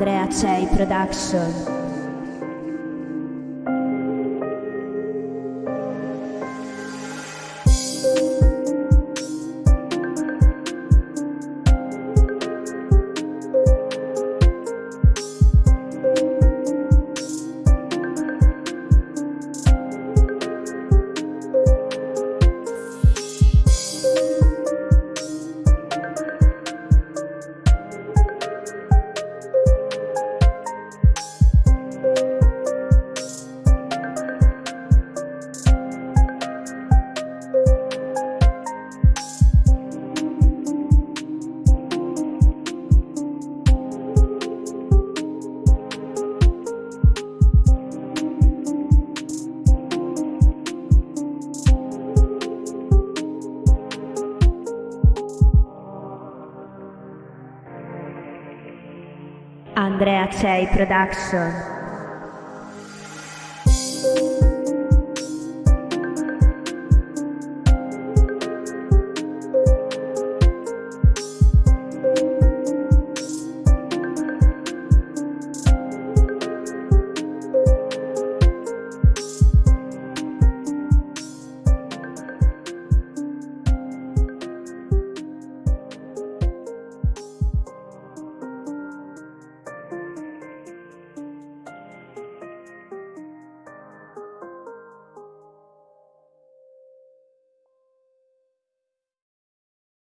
Andrea Cei Production. Andrea Cei Production.